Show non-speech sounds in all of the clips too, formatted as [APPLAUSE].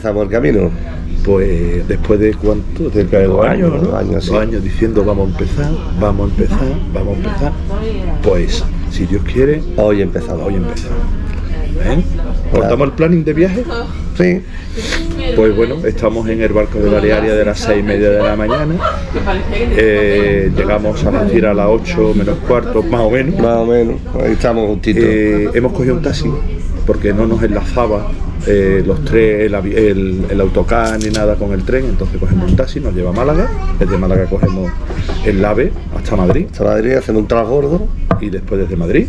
empezamos el camino? Pues después de cuánto, cerca de dos años, ¿no? Dos años, sí. Dos años diciendo vamos a empezar, vamos a empezar, vamos a empezar. Pues, si Dios quiere, Hoy empezamos. hoy empezamos. ¿Eh? ¿Cortamos el planning de viaje? Sí. Pues bueno, estamos en el barco de Balearia de las seis y media de la mañana. Eh, llegamos a decir a las 8 menos cuarto, más o menos. Más o menos. Ahí estamos justitos. Eh, hemos cogido un taxi porque no nos enlazaba eh, los tres, el, avi- el, el autocar ni nada con el tren, entonces cogemos un taxi, nos lleva a Málaga, desde Málaga cogemos el AVE hasta Madrid Hasta Madrid haciendo un transbordo y después desde Madrid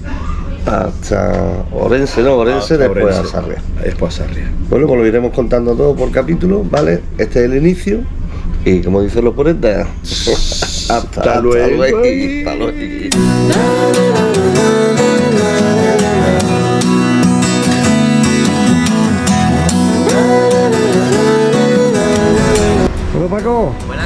hasta Orense, no, Orense, hasta después a Sarria. Después a Sarria. Bueno, pues lo iremos contando todo por capítulo, ¿vale? Este es el inicio. Y como dicen los poetas, [LAUGHS] hasta, hasta luego. luego. [LAUGHS] Hasta luego. Paco, Buenas.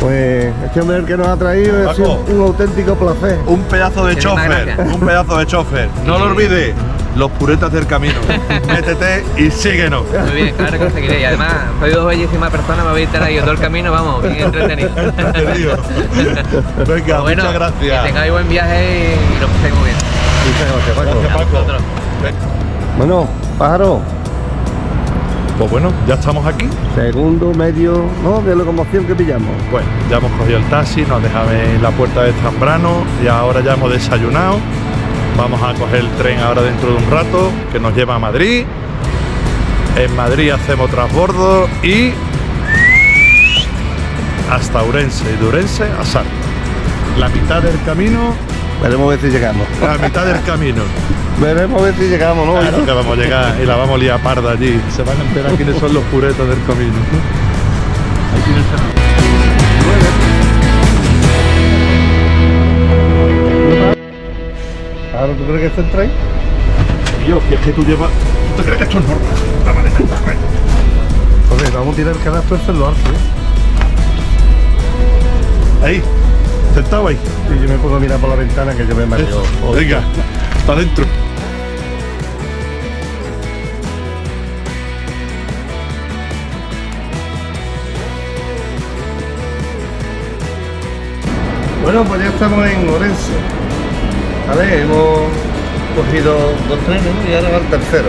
pues este hombre el que nos ha traído ha sido Paco. un auténtico placer. Un pedazo de chofer, un pedazo de chofer. No lo olvides, los puretas del camino. [LAUGHS] Métete y síguenos. Muy bien, claro que conseguiré. Y además, soy dos bellísimas personas, me voy a estar ahí todo el camino, vamos, bien [LAUGHS] entretenido. Venga, bueno, muchas gracias. Que tengáis buen viaje y lo paséis muy bien. Muchas gracias, Paco. Gracias, Paco. vosotros. Bueno, pájaro, Pues bueno, ya estamos aquí. segundo medio, ¿no? De locomoción que pillamos. Bueno, ya hemos cogido el taxi, nos dejaba en la puerta de Zambrano y ahora ya hemos desayunado. Vamos a coger el tren ahora dentro de un rato que nos lleva a Madrid. En Madrid hacemos transbordo y hasta Urense y de Urense a Sarria. La mitad del camino, Veremos a ver si llegamos. la mitad del camino. Veremos a ver si llegamos, ¿no? Claro que vamos a llegar y la vamos a liar parda allí. Se van a enterar quiénes son los puretos del camino. Ahora, ¿tú crees que está el tren? Tío, si es que tú llevas. ¿Tú te crees que esto es normal? La está ahí. Pues vamos a tirar el cadastro este en lo alto, ¿eh? Ahí, ahí. Y yo me pongo a mirar por la ventana que yo me mareo. Eso. Venga, para adentro. Bueno, pues ya estamos en Orense. Vale, hemos cogido dos trenes y ahora va el tercero.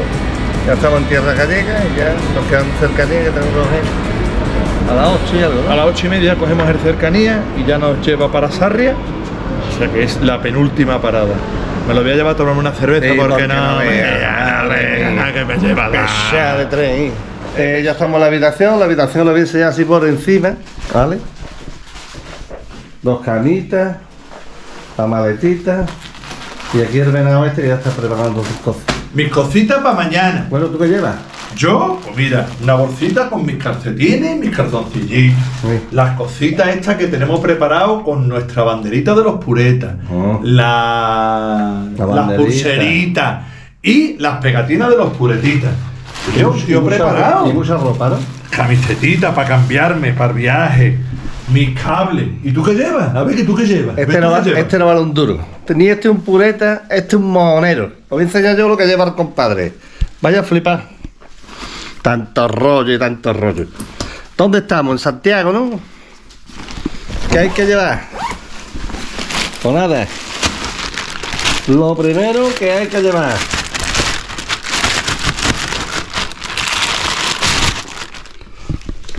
Ya estamos en tierra gallega y ya nos quedan cercanías que tenemos que coger a las 8 y algo, A las ocho y media cogemos el cercanía y ya nos lleva para Sarria. O sea que es la penúltima parada. Me lo voy a llevar a tomarme una cerveza Sí, porque porque no, no me, que me lleva la... De tren. Eh, ya estamos en la habitación, la habitación lo voy a enseñar así por encima, ¿vale? Dos camitas, la maletita y aquí el venado este que ya está preparando sus cosas. Mis cositas para mañana. Bueno, ¿tú qué llevas? Yo, pues mira, una bolsita con mis calcetines, mis calzoncillitos. Sí. Las cositas estas que tenemos preparado con nuestra banderita de los puretas. Oh. La, La las pulseritas. Y las pegatinas de los puretitas. Yo, Y tío mucha- preparado. Y mucha ropa, ¿no? Camisetita para cambiarme, para viaje. Mis cables. ¿Y tú qué llevas? A ver, ¿que tú qué llevas? Este ¿tú no, qué va- llevas? este no vale un duro. Ni este un pureta, este un mojonero. Os voy a enseñar yo lo que lleva el compadre. Vaya a flipar. Tanto rollo y tanto rollo. ¿Dónde estamos? En Santiago, ¿no? ¿Qué hay que llevar? Pues nada. Lo primero que hay que llevar.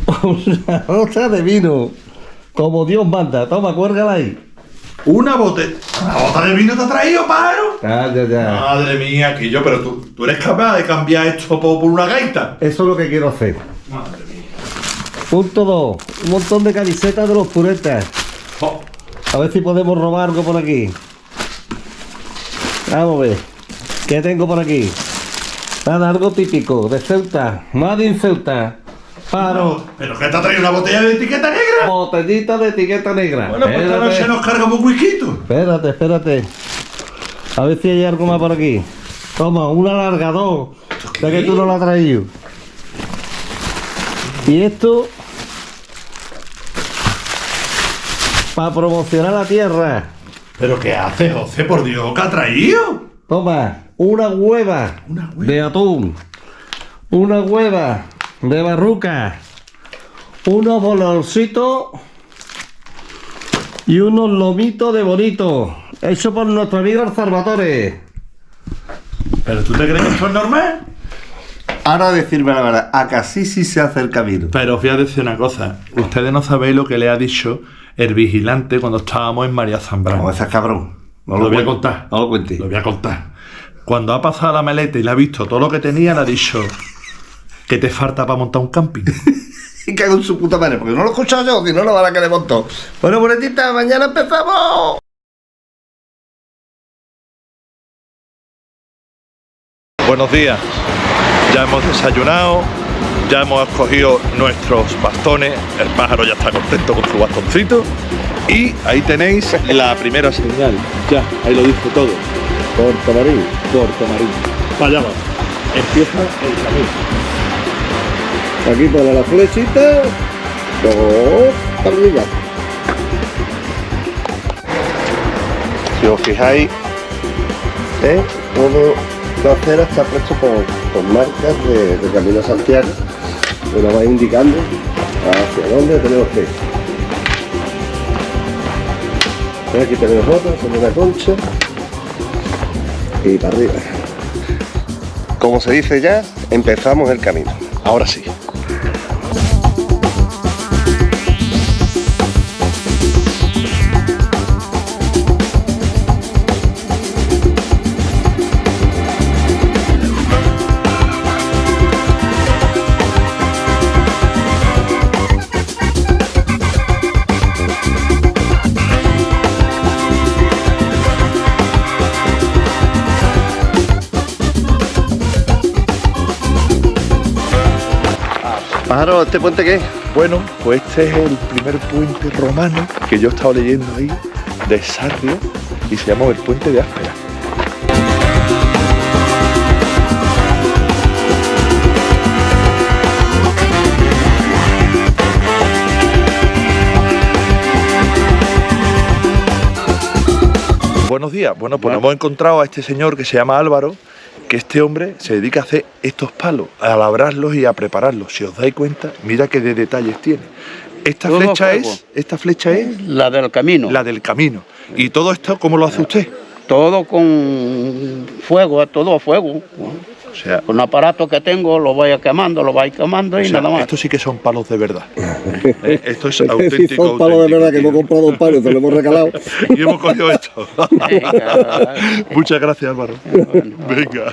[LAUGHS] Una bota de vino. Como Dios manda. Toma, cuérgala ahí. Una botella. ¿Una bota de vino te ha traído, pájaro? Ya, ya. Madre mía, que yo, pero tú, tú eres capaz de cambiar esto por, por una gaita. Eso es lo que quiero hacer. Madre mía. Punto 2. Un montón de camisetas de los puretas. Jo, A ver si podemos robar algo por aquí. Vamos a ver. ¿Qué tengo por aquí? Nada, algo típico de Ceuta. Made in Ceuta. Paro. ¿Pero qué te ha traído una botella de etiqueta negra? Botellita de etiqueta negra. Bueno, pues esta noche nos cargamos un whisky. espérate, espérate. A ver si hay algo más por aquí. Toma, un alargador. Ya que tú no lo has traído. Y esto. Para promocionar la tierra. ¿Pero qué hace, José? Por Dios, ¿qué ha traído? Toma, una hueva, Una hueva. de atún. Una hueva de barruca, unos bolorcitos y unos lomitos de bonito, hecho por nuestro amigo el Salvatore. ¿Pero tú te crees que esto es normal? Ahora decirme la verdad, a casi sí se hace el camino. Pero os voy a decir una cosa. Ustedes no sabéis lo que le ha dicho el vigilante cuando estábamos en María Zambrano. No, ese es cabrón. No Lo voy a contar. No lo cuente. Lo voy a contar. Cuando ha pasado la maleta y le ha visto todo lo que tenía, le ha dicho que te falta para montar un camping. [LAUGHS] Y cago en su puta madre, porque no lo he escuchado yo, si no lo van a querer montón. Bueno, bonetita, mañana empezamos. Buenos días. Ya hemos desayunado, ya hemos escogido nuestros bastones. El pájaro ya está contento con su bastoncito. Y ahí tenéis la primera señal. Ya, ahí lo dice todo. Puerto Marín. Puerto Marín. Vaya, vamos. Empieza el camino. Aquí pone la flechita. Dos para arriba. Si os fijáis, ¿eh? todo la acera está puesto con, con marcas de, de Camino Santiago que nos va indicando hacia dónde tenemos que ir. ¿Eh? Aquí tenemos otra, con una concha y para arriba. Como se dice ya, empezamos el camino. Ahora sí. ¿Este puente qué? Bueno, pues este es el primer puente romano que yo he estado leyendo ahí de Sarrio y se llama el puente de Áspera. Buenos días. Bueno, pues nos hemos encontrado a este señor que se llama Álvaro, que este hombre se dedica a hacer estos palos, a labrarlos y a prepararlos. Si os dais cuenta, mira qué de detalles tiene. Esta Todo flecha es, esta flecha es La del camino. la del camino. ¿Y todo esto cómo lo hace usted? Todo con fuego, todo a fuego. O sea, Con un aparato que tengo lo voy quemando, lo voy quemando y o sea, nada más. esto sí que son palos de verdad. [LAUGHS] Eh, Esto es [LAUGHS] auténtico. son palos de verdad que hemos comprado un palo y se lo hemos regalado. [LAUGHS] Y hemos cogido esto. Venga. Muchas gracias, Álvaro. Venga.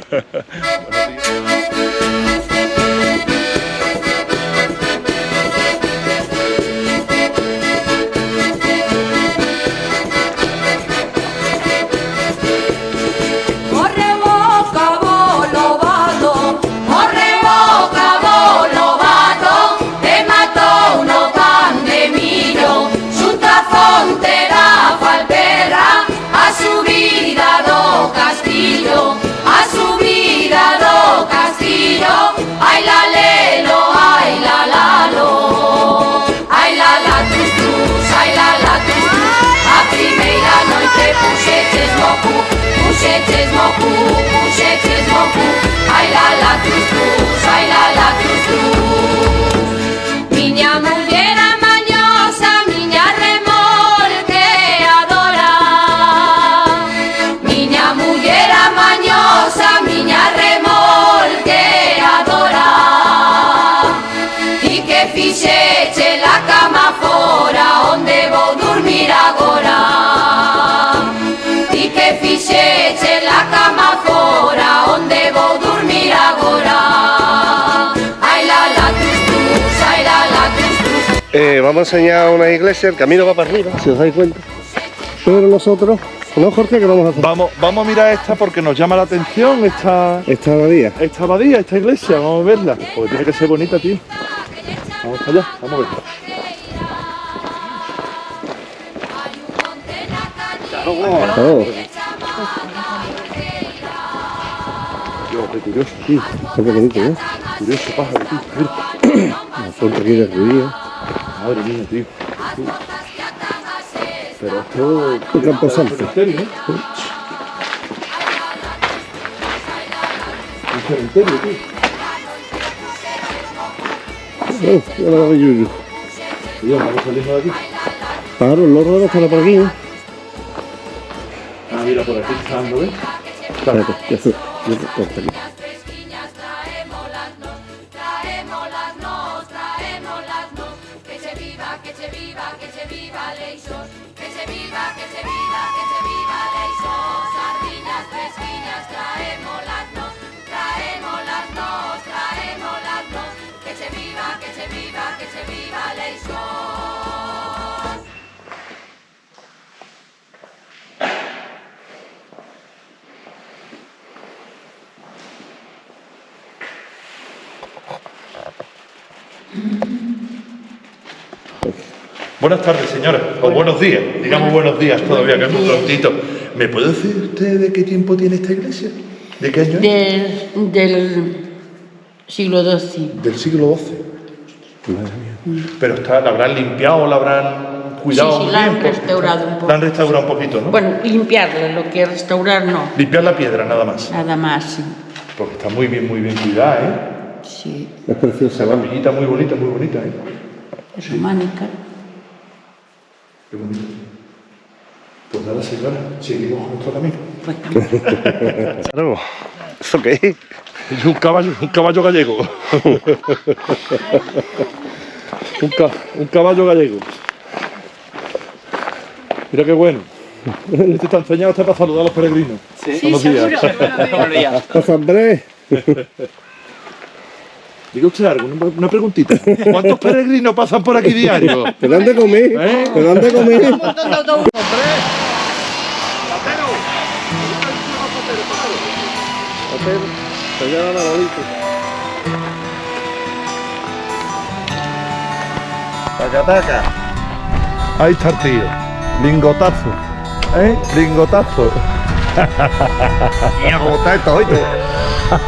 It's z moku. Vamos a enseñar una iglesia, el camino va para arriba, si os dais cuenta. Pero nosotros, no Jorge, ¿qué vamos a hacer? Vamos, vamos a mirar esta porque nos llama la atención esta, Esta abadía. esta abadía, esta iglesia. Vamos a verla. Porque tiene que ser bonita, tío. Vamos allá, vamos a verla. Oh, Dios, qué curioso, tío. qué bonito, ¿eh? Curioso pájaro, tío. Mira. La fuente aquí de. Madre mía, tío. Pero esto... Camposanto. cementerio, ¿eh? Un cementerio, tío. Oh, ya lo agarré Yuyu. Tío, vamos saliendo de aquí. Claro, el loro debe estar por aquí, ¿eh? Ah, mira, por aquí está dando, ¿ves? Espérate, ya se, ya se Buenas tardes, señora. O buenos días. Digamos buenos días todavía, que es muy prontito. ¿Me puede decir usted de qué tiempo tiene esta iglesia? ¿De qué año es? Del, del siglo XII. Del siglo XII. Pero está, la habrán limpiado, la habrán cuidado Sí, sí, la han bien, restaurado un poco. La han restaurado un poquito, ¿no? Bueno, limpiarla, lo que restaurar no, Limpiar la piedra nada más. nada más, sí. Porque está muy bien, muy bien cuidada, ¿eh? Sí, Es preciosa, Esa vamos. capillita muy bonita, muy bonita, ¿eh? es románica. Qué bonito. Pues nada, señora, seguimos con nuestro camino. Pues, [LAUGHS] Claro. ¿Eso qué es? Es un caballo, un caballo gallego. [LAUGHS] un, ca- un caballo gallego. Mira qué bueno. [LAUGHS] Este está enseñado hasta para saludar a los peregrinos. Sí, Buenos días. Pasa, [LAUGHS] Andrés. [LAUGHS] Diga usted algo, una, preguntita. ¿Cuántos peregrinos pasan por aquí diario? Te dan de comer. ¿Eh? Te dan de comer. Bolita. Taca, taca. Ahí está el tío. Lingotazo. ¿Eh? Lingotazo. Mira cómo está esto, oíste.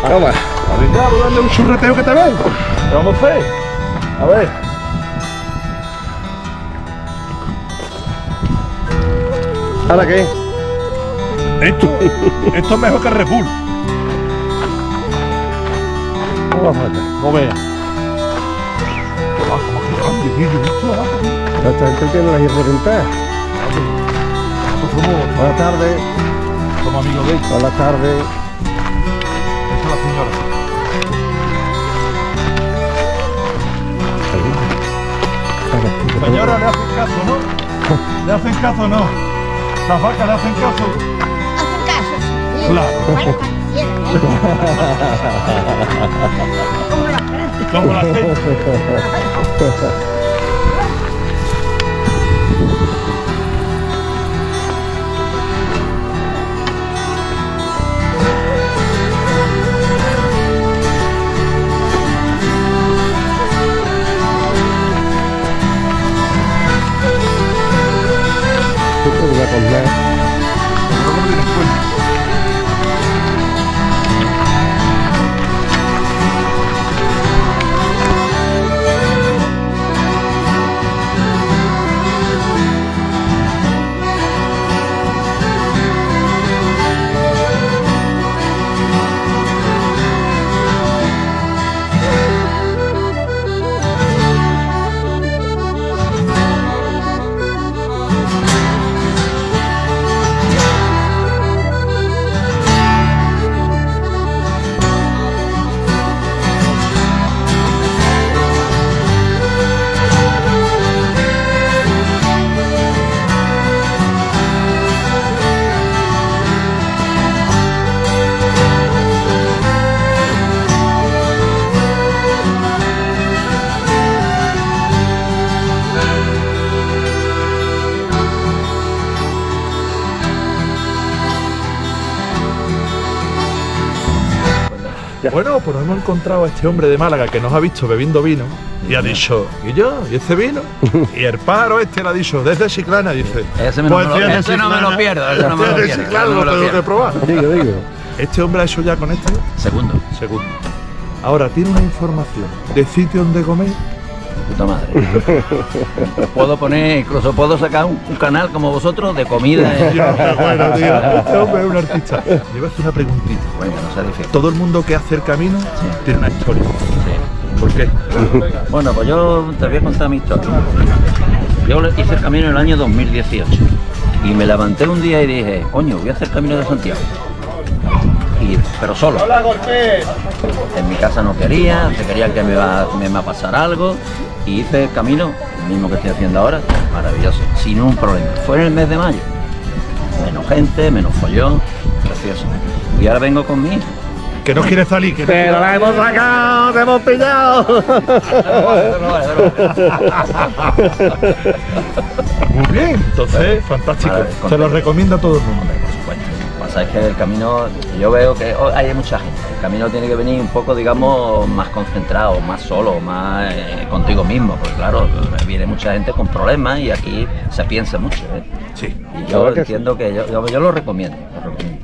Toma. Venga, vamos a darle un churreteo que te ven. ¿Qué vamos a hacer? A ver. ¿Ahora qué? Esto, esto es mejor que Red Bull. Vamos a ver. No veas. Gente tiene las. Somos, Buenas tardes. somos amigos de ella. Buenas tardes. Esa es la señora. Señora, le hacen caso, ¿no? ¿Le hacen caso o no? Las vacas le hacen caso. Hacen caso, sí. Claro. [LAUGHS] la gente. Como encontrado a este hombre de Málaga que nos ha visto bebiendo vino y ha dicho, ¿y yo? ¿Y este vino? [LAUGHS] Y el paro este le ha dicho, desde Chiclana, dice. Ese me lo- de ese no me lo Chiclana, pierdo, ese no me lo pierdo, Chiclana, ese no me lo tengo que pierdo. probar. Digo, digo. Este hombre ha hecho ya con este Segundo. segundo. Ahora tiene una información de sitio donde comer. Puta madre. puedo poner, incluso puedo sacar un, un canal como vosotros de comida. eh. [LAUGHS] Bueno, tío. Este hombre un artista. Hacer una preguntita. Venga, no sea difícil. Todo el mundo que hace el camino tiene una historia. ¿Por qué? Bueno, pues yo te voy a contar mi historia. Yo hice el camino en el año 2018 y me levanté un día y dije, coño, voy a hacer el camino de Santiago. Y, pero solo. En mi casa no quería, se quería que me va, me va a pasar algo y hice el camino, el mismo que estoy haciendo ahora, maravilloso, sin un problema. Fue en el mes de mayo. Menos gente, menos follón, precioso. Y ahora vengo con mi hijo. Que no quiere salir, que no Pero la hemos sacado, te hemos pillado. Muy bien, entonces, fantástico. Se lo recomiendo a todo el mundo. Pasa es que el camino, yo veo que oh, hay mucha gente. El camino tiene que venir un poco, digamos, más concentrado, más solo, más eh, contigo mismo. Porque claro, viene mucha gente con problemas y aquí se piensa mucho. ¿eh? Sí. Y yo Claro que entiendo que yo, yo- yo lo recomiendo. lo recomiendo.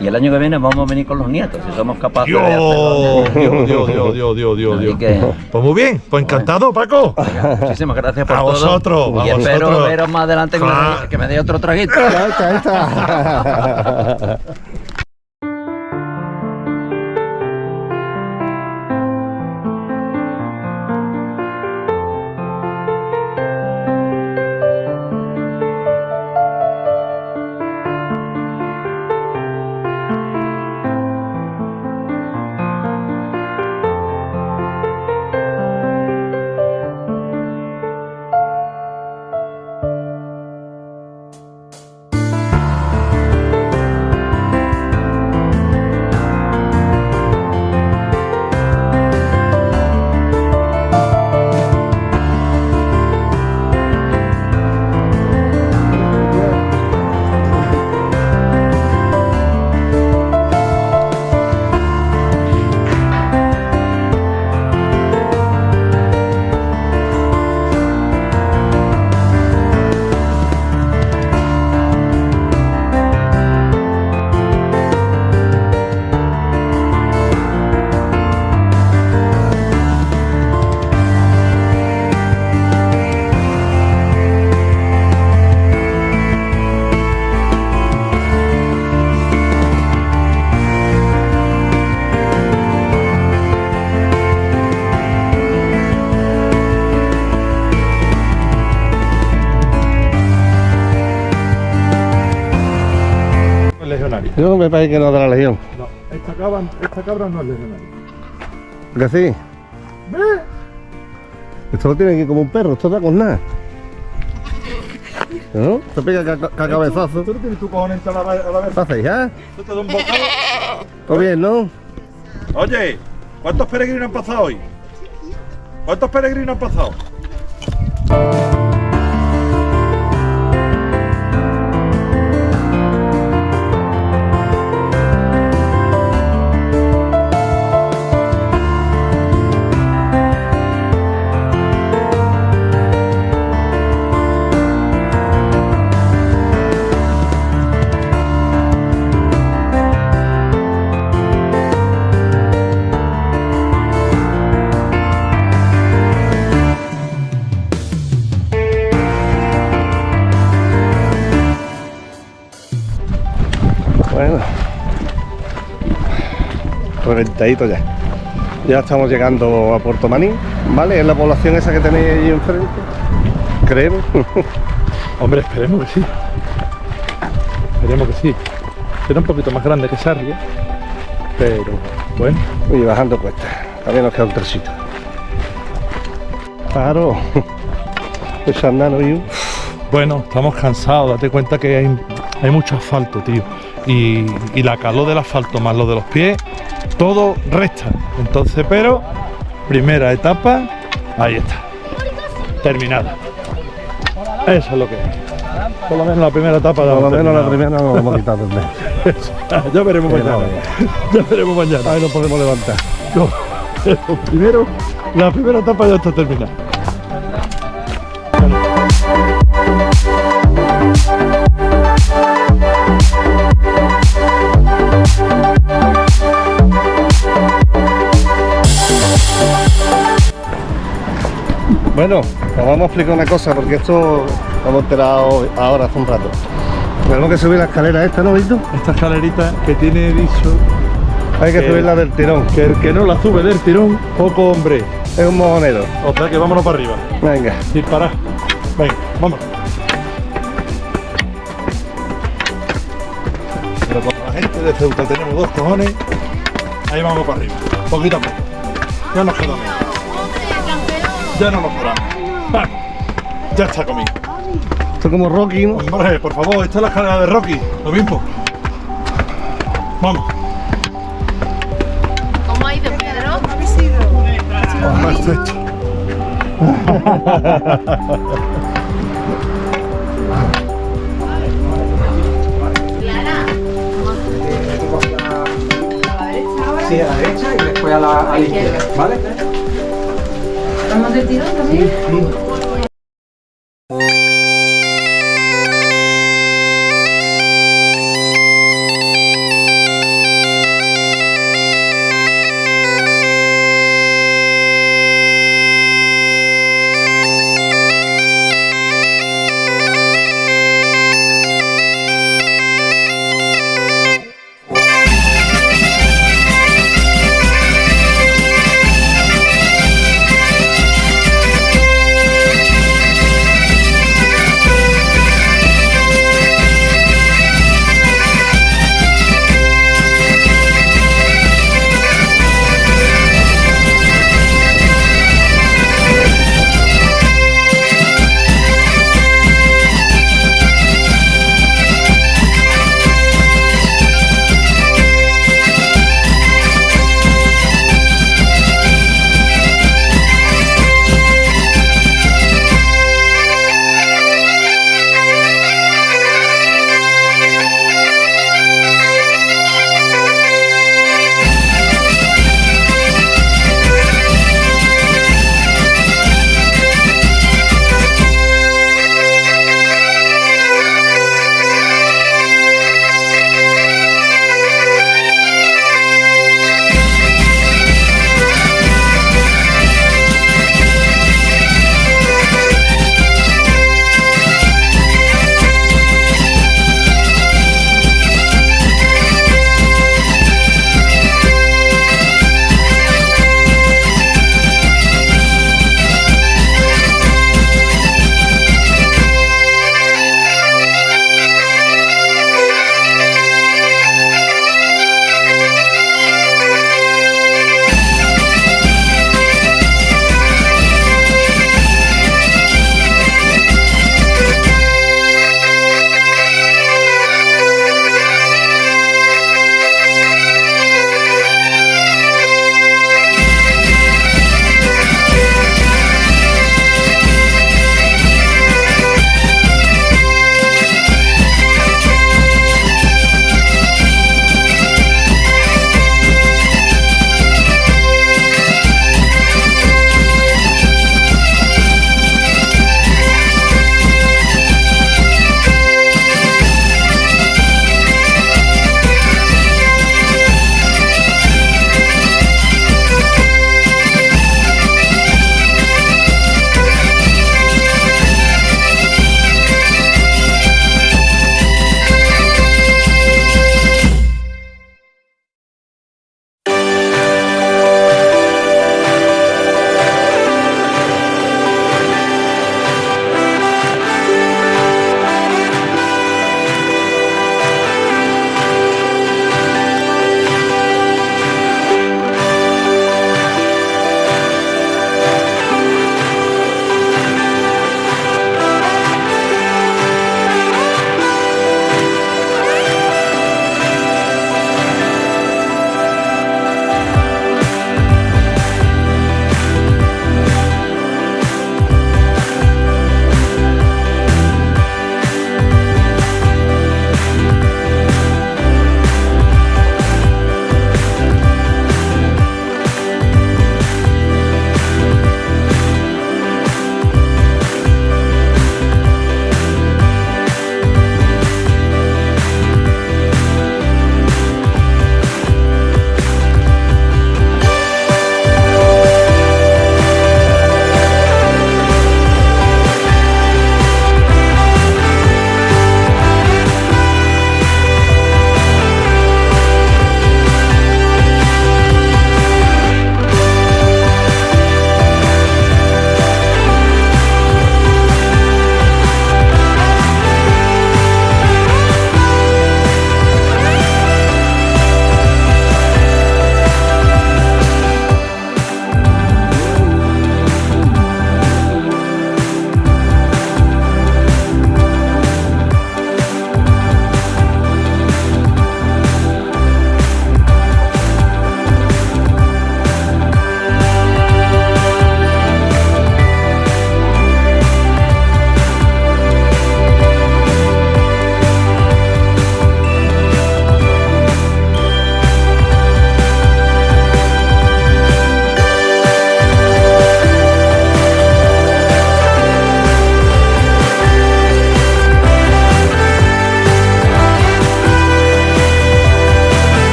Y el año que viene vamos a venir con los nietos, si somos capaces de hacerlo. Dios, Dios, Dios, Dios, Dios, Dios, Dios, Así Dios. que- Pues muy bien, pues encantado, Paco. Venga, muchísimas gracias por A todo. vosotros, y a espero vosotros. veros más adelante que, me Claro. que me dé otro traguito. Ahí está, ahí está. [LAUGHS] me parece que no de la legión. No, esta cabra, esta cabra no es legionario. ¿Que sí? Esto lo tiene aquí como un perro, esto da con nada. ¿No? Se pega ca- ca- cabezazo. Tú no tienes tu cojones a la, a la vez. ¿Qué hacéis, ah? Tú te das un bocado. Todo bien, ¿no? Oye, ¿cuántos peregrinos han pasado hoy? ¿Cuántos peregrinos han pasado? Bueno. Reventadito ya. Ya estamos llegando a Puerto Maní, ¿vale? Es la población esa que tenéis ahí enfrente. Creemos. [LAUGHS] Hombre, esperemos que sí. Esperemos que sí. Será un poquito más grande que Sarria, pero bueno. Y bajando cuesta. También nos queda un tresito. Claro. [LAUGHS] Pues andando y Bueno, estamos cansados, date cuenta que hay, hay mucho asfalto, tío. Y, y la calor del asfalto más lo de los pies, todo resta. Entonces, pero, primera etapa, ahí está. Terminada. Eso es lo que es. Por lo menos la primera etapa por lo hemos menos la primera no la hemos quitado del [LAUGHS] ya veremos mañana. [LAUGHS] Ya veremos mañana. Ahí nos podemos levantar. No, pero [LAUGHS] primero, la primera etapa ya está terminada. Bueno, os vamos a explicar una cosa porque esto lo hemos enterado ahora hace un rato. Tenemos que subir la escalera esta, ¿no, Víctor? Esta escalerita que tiene dicho Hay que subirla del tirón. Que el que no la sube del tirón, poco hombre. Es un mojonero. O sea que vámonos para arriba. Venga. Sin parar. Venga, vamos. Pero como la gente de Ceuta tenemos dos cojones, ahí vamos para arriba. Poquito a poco. Ya nos quedamos. Ya no nos paramos. Vamos. Ya está comido. Esto es como Rocky, ¿no? Hombre, por favor, esta es la escalera de Rocky, lo mismo. Vamos. ¿Cómo ha ido, Pedro? Más estrecho. Sí, a la derecha y después a la, a la izquierda, ¿vale? ¿Vamos de tirón también? Sí.